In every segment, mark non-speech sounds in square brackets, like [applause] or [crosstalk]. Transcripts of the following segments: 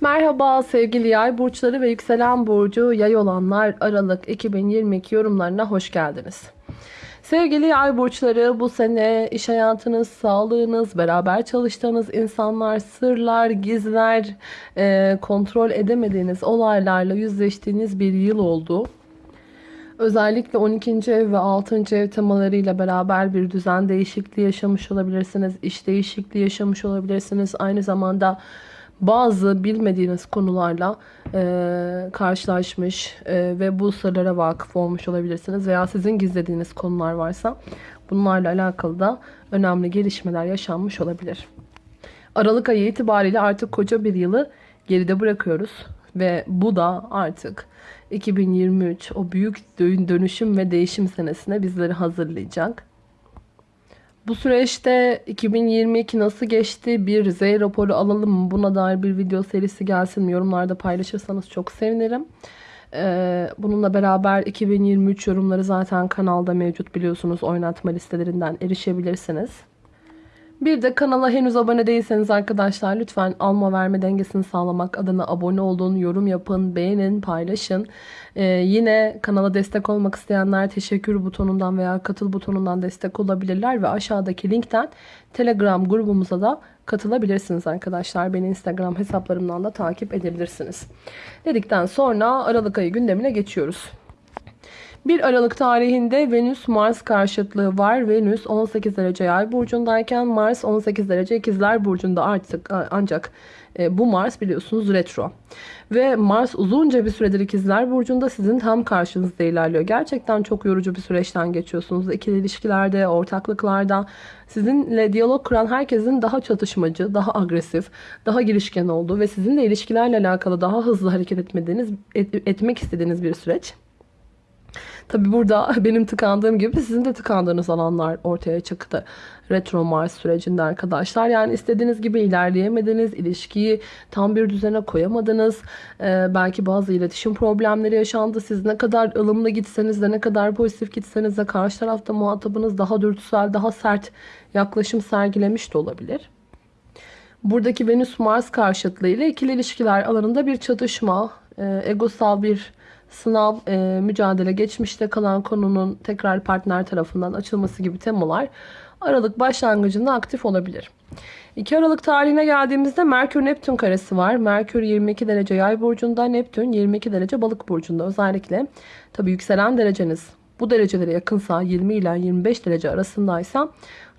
Merhaba sevgili yay burçları ve yükselen burcu yay olanlar Aralık 2022 yorumlarına hoş geldiniz. Sevgili yay burçları bu sene iş hayatınız, sağlığınız, beraber çalıştığınız insanlar, sırlar, gizler, e, kontrol edemediğiniz olaylarla yüzleştiğiniz bir yıl oldu. Özellikle 12. ev ve 6. ev temalarıyla beraber bir düzen değişikliği yaşamış olabilirsiniz. İş değişikliği yaşamış olabilirsiniz. Aynı zamanda bazı bilmediğiniz konularla e, karşılaşmış e, ve bu sırlara vakıf olmuş olabilirsiniz. Veya sizin gizlediğiniz konular varsa bunlarla alakalı da önemli gelişmeler yaşanmış olabilir. Aralık ayı itibariyle artık koca bir yılı geride bırakıyoruz. Ve bu da artık 2023 o büyük dönüşüm ve değişim senesine bizleri hazırlayacak. Bu süreçte 2022 nasıl geçti? Bir Z raporu alalım mı? Buna dair bir video serisi gelsin mi? Yorumlarda paylaşırsanız çok sevinirim. Ee, bununla beraber 2023 yorumları zaten kanalda mevcut biliyorsunuz. Oynatma listelerinden erişebilirsiniz. Bir de kanala henüz abone değilseniz arkadaşlar lütfen alma verme dengesini sağlamak adına abone olun, yorum yapın, beğenin, paylaşın. Ee, yine kanala destek olmak isteyenler teşekkür butonundan veya katıl butonundan destek olabilirler ve aşağıdaki linkten Telegram grubumuza da katılabilirsiniz arkadaşlar. Beni Instagram hesaplarımdan da takip edebilirsiniz. Dedikten sonra Aralık ayı gündemine geçiyoruz. 1 Aralık tarihinde Venüs Mars karşıtlığı var. Venüs 18 derece yay burcundayken Mars 18 derece ikizler burcunda artık ancak e, bu Mars biliyorsunuz retro. Ve Mars uzunca bir süredir ikizler burcunda sizin tam karşınızda ilerliyor. Gerçekten çok yorucu bir süreçten geçiyorsunuz. İkili ilişkilerde, ortaklıklarda sizinle diyalog kuran herkesin daha çatışmacı, daha agresif, daha girişken olduğu ve sizinle ilişkilerle alakalı daha hızlı hareket etmediğiniz, et, etmek istediğiniz bir süreç. Tabi burada [laughs] benim tıkandığım gibi sizin de tıkandığınız alanlar ortaya çıktı. Retro Mars sürecinde arkadaşlar. Yani istediğiniz gibi ilerleyemediniz. ilişkiyi tam bir düzene koyamadınız. Ee, belki bazı iletişim problemleri yaşandı. Siz ne kadar ılımlı gitseniz de ne kadar pozitif gitseniz de karşı tarafta muhatabınız daha dürtüsel, daha sert yaklaşım sergilemiş de olabilir. Buradaki Venüs-Mars karşıtlığı ile ikili ilişkiler alanında bir çatışma, e, egosal bir sınav, e, mücadele, geçmişte kalan konunun tekrar partner tarafından açılması gibi temalar Aralık başlangıcında aktif olabilir. 2 Aralık tarihine geldiğimizde Merkür Neptün karesi var. Merkür 22 derece yay burcunda, Neptün 22 derece balık burcunda. Özellikle tabi yükselen dereceniz bu derecelere yakınsa 20 ile 25 derece arasındaysa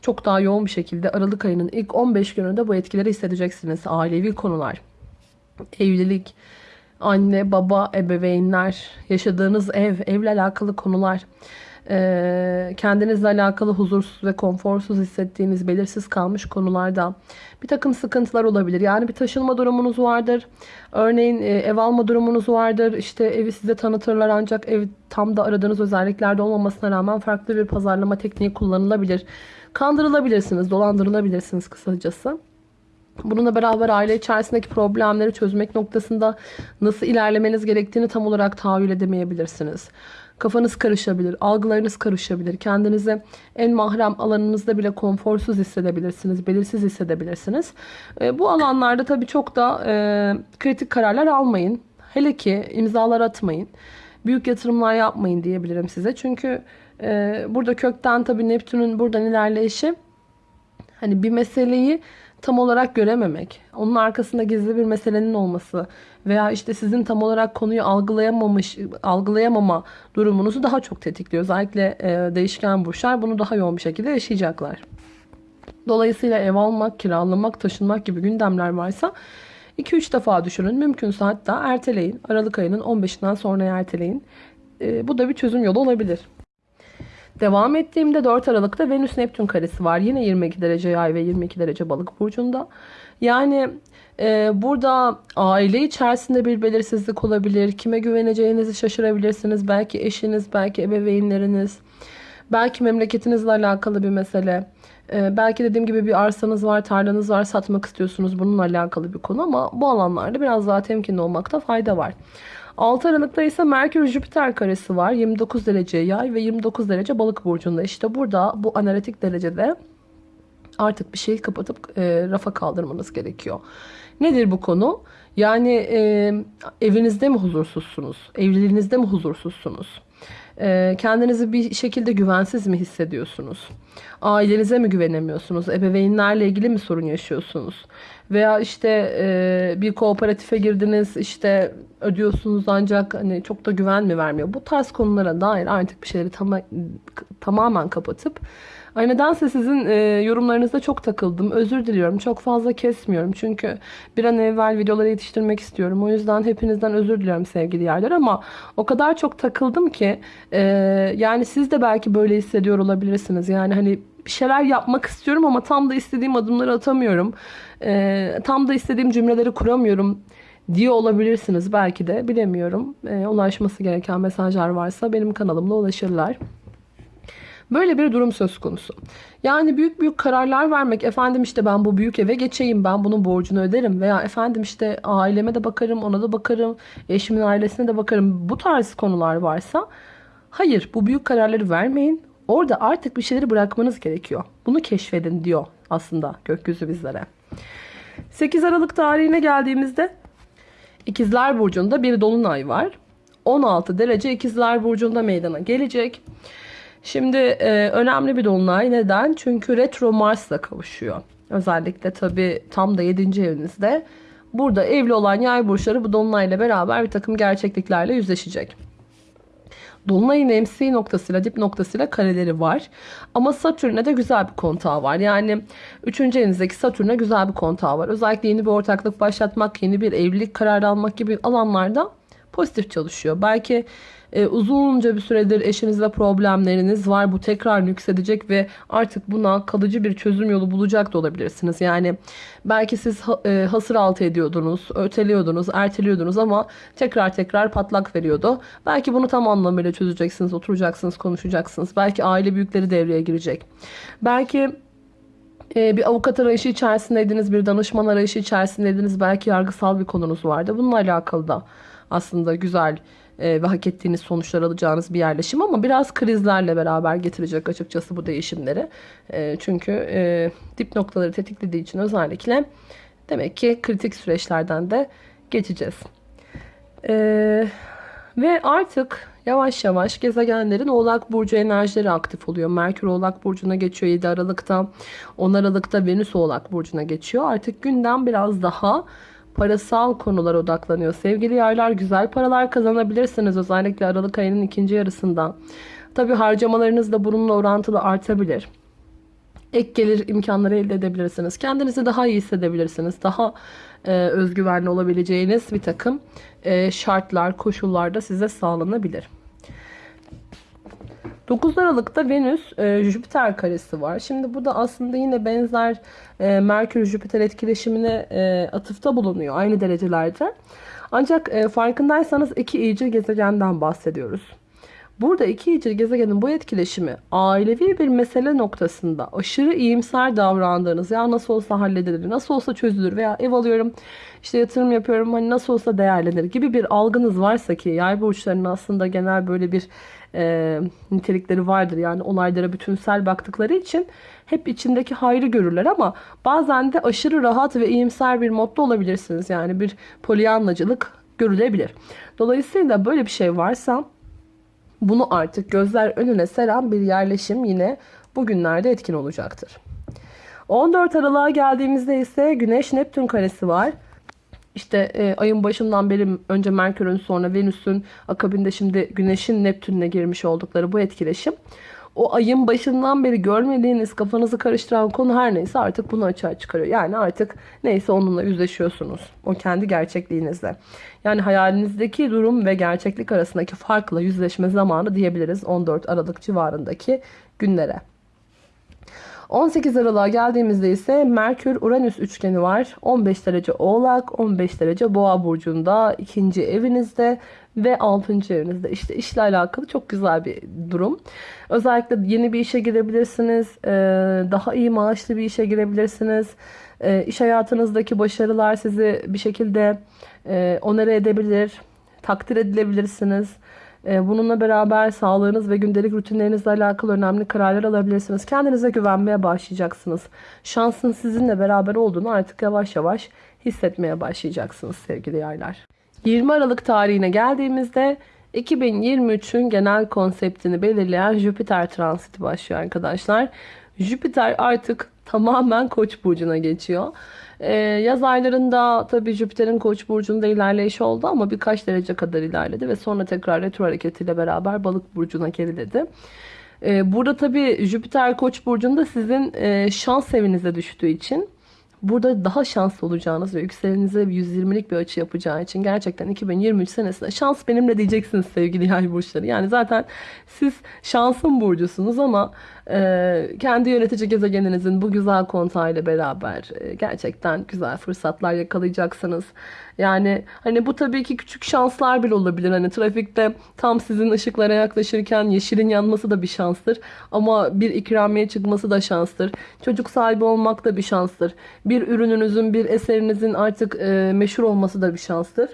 çok daha yoğun bir şekilde Aralık ayının ilk 15 gününde bu etkileri hissedeceksiniz. Ailevi konular, evlilik, anne, baba, ebeveynler, yaşadığınız ev, evle alakalı konular, kendinizle alakalı huzursuz ve konforsuz hissettiğiniz belirsiz kalmış konularda bir takım sıkıntılar olabilir. Yani bir taşınma durumunuz vardır. Örneğin ev alma durumunuz vardır. İşte evi size tanıtırlar ancak ev tam da aradığınız özelliklerde olmamasına rağmen farklı bir pazarlama tekniği kullanılabilir. Kandırılabilirsiniz, dolandırılabilirsiniz kısacası. Bununla beraber aile içerisindeki problemleri çözmek noktasında nasıl ilerlemeniz gerektiğini tam olarak tahayyül edemeyebilirsiniz. Kafanız karışabilir, algılarınız karışabilir. Kendinizi en mahrem alanınızda bile konforsuz hissedebilirsiniz, belirsiz hissedebilirsiniz. E, bu alanlarda tabii çok da e, kritik kararlar almayın. Hele ki imzalar atmayın. Büyük yatırımlar yapmayın diyebilirim size. Çünkü e, burada kökten tabii Neptün'ün buradan ilerleyişi hani bir meseleyi tam olarak görememek, onun arkasında gizli bir meselenin olması veya işte sizin tam olarak konuyu algılayamamış, algılayamama durumunuzu daha çok tetikliyor. Özellikle e, değişken burçlar bunu daha yoğun bir şekilde yaşayacaklar. Dolayısıyla ev almak, kiralamak, taşınmak gibi gündemler varsa 2-3 defa düşünün. Mümkünse hatta erteleyin. Aralık ayının 15'inden sonra erteleyin. E, bu da bir çözüm yolu olabilir. Devam ettiğimde 4 Aralık'ta Venüs Neptün karesi var. Yine 22 derece yay ve 22 derece balık burcunda. Yani e, burada aile içerisinde bir belirsizlik olabilir. Kime güveneceğinizi şaşırabilirsiniz. Belki eşiniz, belki ebeveynleriniz. Belki memleketinizle alakalı bir mesele. Ee, belki dediğim gibi bir arsanız var, tarlanız var, satmak istiyorsunuz. Bununla alakalı bir konu ama bu alanlarda biraz daha temkinli olmakta fayda var. 6 Aralık'ta ise Merkür Jüpiter karesi var. 29 derece yay ve 29 derece balık burcunda. İşte burada bu analitik derecede artık bir şeyi kapatıp e, rafa kaldırmanız gerekiyor. Nedir bu konu? Yani e, evinizde mi huzursuzsunuz? Evliliğinizde mi huzursuzsunuz? E, kendinizi bir şekilde güvensiz mi hissediyorsunuz? Ailenize mi güvenemiyorsunuz? Ebeveynlerle ilgili mi sorun yaşıyorsunuz? Veya işte e, bir kooperatife girdiniz işte ödüyorsunuz ancak hani çok da güven mi vermiyor? Bu tarz konulara dair artık bir şeyleri tam, tamamen kapatıp Ay nedense sizin e, yorumlarınızda çok takıldım. Özür diliyorum. Çok fazla kesmiyorum. Çünkü bir an evvel videoları yetiştirmek istiyorum. O yüzden hepinizden özür diliyorum sevgili yerler. Ama o kadar çok takıldım ki e, yani siz de belki böyle hissediyor olabilirsiniz. Yani hani bir şeyler yapmak istiyorum ama tam da istediğim adımları atamıyorum. E, tam da istediğim cümleleri kuramıyorum diye olabilirsiniz belki de bilemiyorum. E, ulaşması gereken mesajlar varsa benim kanalımla ulaşırlar. Böyle bir durum söz konusu. Yani büyük büyük kararlar vermek, efendim işte ben bu büyük eve geçeyim, ben bunun borcunu öderim veya efendim işte aileme de bakarım, ona da bakarım, eşimin ailesine de bakarım. Bu tarz konular varsa hayır bu büyük kararları vermeyin. Orada artık bir şeyleri bırakmanız gerekiyor. Bunu keşfedin diyor aslında gökyüzü bizlere. 8 Aralık tarihine geldiğimizde İkizler Burcu'nda bir dolunay var. 16 derece İkizler Burcu'nda meydana gelecek. Şimdi e, önemli bir dolunay. Neden? Çünkü retro Mars'la kavuşuyor. Özellikle tabi tam da 7. evinizde. Burada evli olan yay burçları bu dolunayla beraber bir takım gerçekliklerle yüzleşecek. Dolunay'ın MC noktasıyla dip noktasıyla kareleri var. Ama Satürn'e de güzel bir kontağı var. Yani 3. evinizdeki Satürn'e güzel bir kontağı var. Özellikle yeni bir ortaklık başlatmak, yeni bir evlilik kararı almak gibi alanlarda pozitif çalışıyor. Belki e, uzunca bir süredir eşinizle problemleriniz var. Bu tekrar yükselecek ve artık buna kalıcı bir çözüm yolu bulacak da olabilirsiniz. Yani belki siz e, hasır altı ediyordunuz, öteliyordunuz, erteliyordunuz ama tekrar tekrar patlak veriyordu. Belki bunu tam anlamıyla çözeceksiniz, oturacaksınız, konuşacaksınız. Belki aile büyükleri devreye girecek. Belki e, bir avukat arayışı içerisindeydiniz, bir danışman arayışı içerisindeydiniz. Belki yargısal bir konunuz vardı. Bununla alakalı da aslında güzel e, ve hak ettiğiniz sonuçlar alacağınız bir yerleşim ama biraz krizlerle beraber getirecek açıkçası bu değişimleri. E, çünkü e, dip noktaları tetiklediği için özellikle demek ki kritik süreçlerden de geçeceğiz. Ve artık yavaş yavaş gezegenlerin Oğlak Burcu enerjileri aktif oluyor. Merkür Oğlak Burcu'na geçiyor 7 Aralık'ta. 10 Aralık'ta Venüs Oğlak Burcu'na geçiyor. Artık gündem biraz daha parasal konulara odaklanıyor. Sevgili yaylar güzel paralar kazanabilirsiniz özellikle Aralık ayının ikinci yarısında. Tabi harcamalarınız da bununla orantılı artabilir. Ek gelir imkanları elde edebilirsiniz. Kendinizi daha iyi hissedebilirsiniz. Daha e, özgüvenli olabileceğiniz bir takım e, şartlar, koşullar da size sağlanabilir. 9 Aralık'ta Venüs e, Jüpiter karesi var. Şimdi bu da aslında yine benzer e, Merkür Jüpiter etkileşimine e, atıfta bulunuyor aynı derecelerde. Ancak e, farkındaysanız iki iyicil gezegenden bahsediyoruz. Burada iki iyicil gezegenin bu etkileşimi ailevi bir mesele noktasında aşırı iyimser davrandığınız ya nasıl olsa halledilir, nasıl olsa çözülür veya ev alıyorum işte yatırım yapıyorum hani nasıl olsa değerlenir gibi bir algınız varsa ki yay burçlarının aslında genel böyle bir e, nitelikleri vardır. Yani olaylara bütünsel baktıkları için hep içindeki hayrı görürler ama bazen de aşırı rahat ve iyimser bir modda olabilirsiniz. Yani bir polyanlacılık görülebilir. Dolayısıyla böyle bir şey varsa bunu artık gözler önüne seren bir yerleşim yine bugünlerde etkin olacaktır. 14 Aralık'a geldiğimizde ise Güneş Neptün karesi var. İşte e, ayın başından beri önce Merkür'ün sonra Venüs'ün akabinde şimdi Güneş'in Neptün'le girmiş oldukları bu etkileşim. O ayın başından beri görmediğiniz kafanızı karıştıran konu her neyse artık bunu açığa çıkarıyor. Yani artık neyse onunla yüzleşiyorsunuz. O kendi gerçekliğinizle. Yani hayalinizdeki durum ve gerçeklik arasındaki farkla yüzleşme zamanı diyebiliriz 14 Aralık civarındaki günlere. 18 Aralık'a geldiğimizde ise Merkür-Uranüs üçgeni var. 15 derece Oğlak, 15 derece Boğa burcunda, ikinci evinizde ve 6. evinizde. İşte işle alakalı çok güzel bir durum. Özellikle yeni bir işe girebilirsiniz. Daha iyi maaşlı bir işe girebilirsiniz. İş hayatınızdaki başarılar sizi bir şekilde onere edebilir. Takdir edilebilirsiniz. Bununla beraber sağlığınız ve gündelik rutinlerinizle alakalı önemli kararlar alabilirsiniz. Kendinize güvenmeye başlayacaksınız. Şansın sizinle beraber olduğunu artık yavaş yavaş hissetmeye başlayacaksınız sevgili yaylar. 20 Aralık tarihine geldiğimizde 2023'ün genel konseptini belirleyen Jüpiter transiti başlıyor arkadaşlar. Jüpiter artık tamamen Koç burcuna geçiyor. Ee, yaz aylarında tabii Jüpiter'in Koç burcunda ilerleyişi oldu ama birkaç derece kadar ilerledi ve sonra tekrar retro hareketiyle beraber Balık burcuna geriledi. Ee, burada tabii Jüpiter Koç burcunda sizin e, şans evinize düştüğü için burada daha şanslı olacağınız ve yükselenize 120'lik bir açı yapacağı için gerçekten 2023 senesinde şans benimle diyeceksiniz sevgili yay burçları. Yani zaten siz şansın burcusunuz ama e, kendi yönetici gezegeninizin bu güzel kontağıyla beraber e, gerçekten güzel fırsatlar yakalayacaksınız. Yani hani bu tabii ki küçük şanslar bile olabilir. Hani trafikte tam sizin ışıklara yaklaşırken yeşilin yanması da bir şanstır. Ama bir ikramiye çıkması da şanstır. Çocuk sahibi olmak da bir şanstır. Bir ürününüzün, bir eserinizin artık e, meşhur olması da bir şanstır.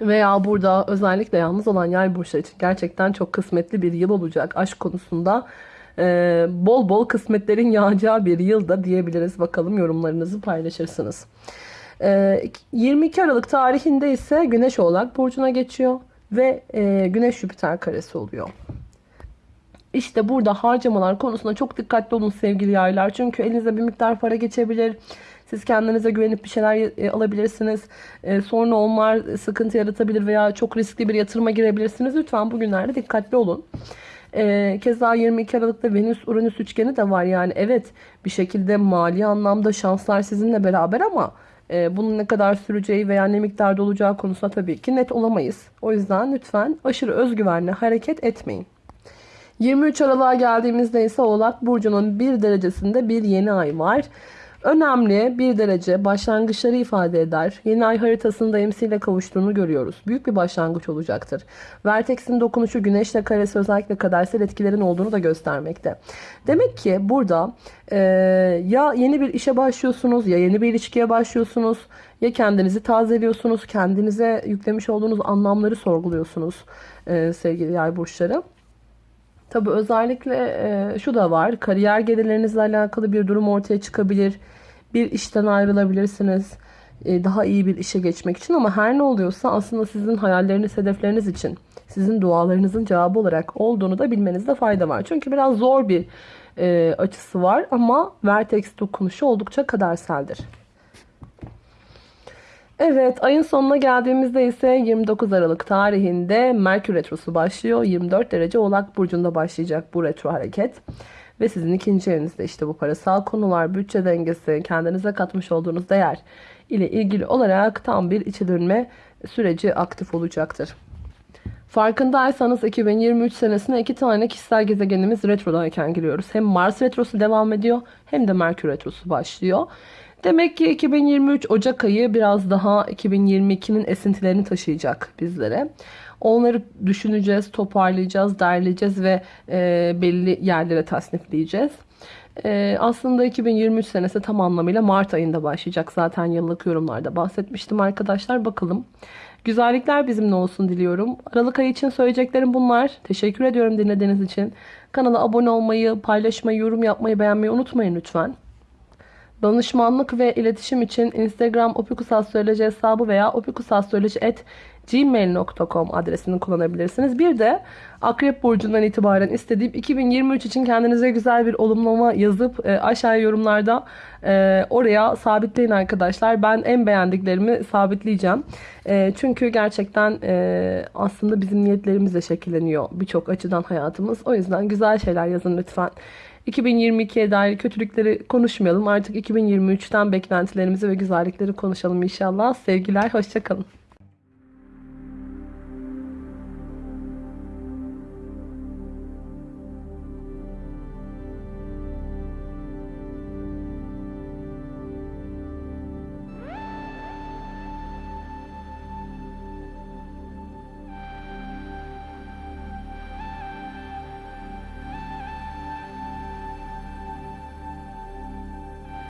Veya burada özellikle yalnız olan yay burçları için gerçekten çok kısmetli bir yıl olacak. Aşk konusunda e, bol bol kısmetlerin yağacağı bir yılda diyebiliriz. Bakalım yorumlarınızı paylaşırsınız. 22 Aralık tarihinde ise Güneş Oğlak Burcu'na geçiyor ve e, Güneş Jüpiter karesi oluyor. İşte burada harcamalar konusunda çok dikkatli olun sevgili yaylar. Çünkü elinize bir miktar para geçebilir. Siz kendinize güvenip bir şeyler e, alabilirsiniz. E, sonra onlar sıkıntı yaratabilir veya çok riskli bir yatırıma girebilirsiniz. Lütfen bugünlerde dikkatli olun. Keza 22 Aralık'ta Venüs-Uranüs üçgeni de var. Yani evet bir şekilde mali anlamda şanslar sizinle beraber ama e, bunun ne kadar süreceği veya ne miktarda olacağı konusunda tabii ki net olamayız. O yüzden lütfen aşırı özgüvenle hareket etmeyin. 23 Aralık'a geldiğimizde ise Oğlak Burcu'nun bir derecesinde bir yeni ay var. Önemli bir derece başlangıçları ifade eder. Yeni ay haritasında MC ile kavuştuğunu görüyoruz. Büyük bir başlangıç olacaktır. Vertex'in dokunuşu güneşle karesi özellikle kadersel etkilerin olduğunu da göstermekte. Demek ki burada e, ya yeni bir işe başlıyorsunuz ya yeni bir ilişkiye başlıyorsunuz ya kendinizi tazeliyorsunuz kendinize yüklemiş olduğunuz anlamları sorguluyorsunuz e, sevgili yay burçları. Tabii özellikle e, şu da var. Kariyer gelirlerinizle alakalı bir durum ortaya çıkabilir. Bir işten ayrılabilirsiniz. E, daha iyi bir işe geçmek için ama her ne oluyorsa aslında sizin hayalleriniz, hedefleriniz için sizin dualarınızın cevabı olarak olduğunu da bilmenizde fayda var. Çünkü biraz zor bir e, açısı var ama Vertex dokunuşu oldukça kaderseldir. Evet ayın sonuna geldiğimizde ise 29 Aralık tarihinde Merkür Retrosu başlıyor. 24 derece Oğlak Burcu'nda başlayacak bu retro hareket. Ve sizin ikinci evinizde işte bu parasal konular, bütçe dengesi, kendinize katmış olduğunuz değer ile ilgili olarak tam bir içe dönme süreci aktif olacaktır. Farkındaysanız 2023 senesine iki tane kişisel gezegenimiz retrodayken giriyoruz. Hem Mars retrosu devam ediyor hem de Merkür retrosu başlıyor. Demek ki 2023 Ocak ayı biraz daha 2022'nin esintilerini taşıyacak bizlere. Onları düşüneceğiz, toparlayacağız, derleyeceğiz ve e, belli yerlere tasnifleyeceğiz. E, aslında 2023 senesi tam anlamıyla Mart ayında başlayacak. Zaten yıllık yorumlarda bahsetmiştim arkadaşlar. Bakalım. Güzellikler bizimle olsun diliyorum. Aralık ayı için söyleyeceklerim bunlar. Teşekkür ediyorum dinlediğiniz için. Kanala abone olmayı, paylaşmayı, yorum yapmayı, beğenmeyi unutmayın lütfen. Danışmanlık ve iletişim için Instagram opikusastroloji hesabı veya opikusastroloji.gmail.com adresini kullanabilirsiniz. Bir de Akrep Burcu'ndan itibaren istediğim 2023 için kendinize güzel bir olumlama yazıp e, aşağıya yorumlarda e, oraya sabitleyin arkadaşlar. Ben en beğendiklerimi sabitleyeceğim. E, çünkü gerçekten e, aslında bizim niyetlerimizle şekilleniyor birçok açıdan hayatımız. O yüzden güzel şeyler yazın lütfen. 2022'ye dair kötülükleri konuşmayalım. Artık 2023'ten beklentilerimizi ve güzellikleri konuşalım inşallah. Sevgiler, hoşçakalın.